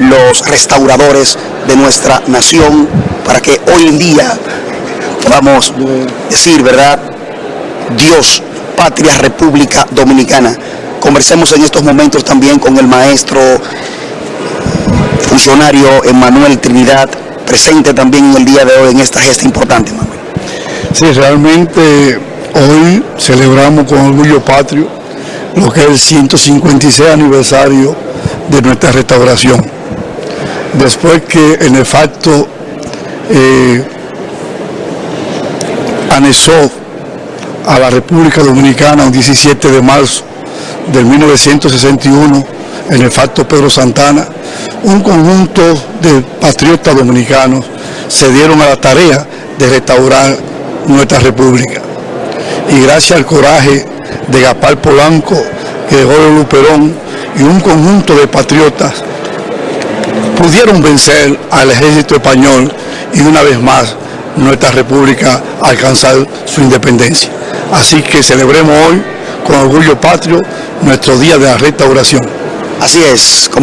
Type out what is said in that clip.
los restauradores de nuestra nación para que hoy en día podamos decir, ¿verdad? Dios, patria, República Dominicana. Conversemos en estos momentos también con el maestro funcionario Emanuel Trinidad, presente también en el día de hoy en esta gesta importante, Manuel. Sí, realmente hoy celebramos con orgullo patrio lo que es el 156 aniversario de nuestra restauración. Después que el nefasto eh, anexó a la República Dominicana el 17 de marzo del 1961, el nefasto Pedro Santana, un conjunto de patriotas dominicanos se dieron a la tarea de restaurar nuestra república. Y gracias al coraje de Gapal Polanco, Gregorio Luperón y un conjunto de patriotas, pudieron vencer al ejército español y una vez más nuestra república alcanzar su independencia. Así que celebremos hoy con orgullo patrio nuestro día de la restauración. Así es.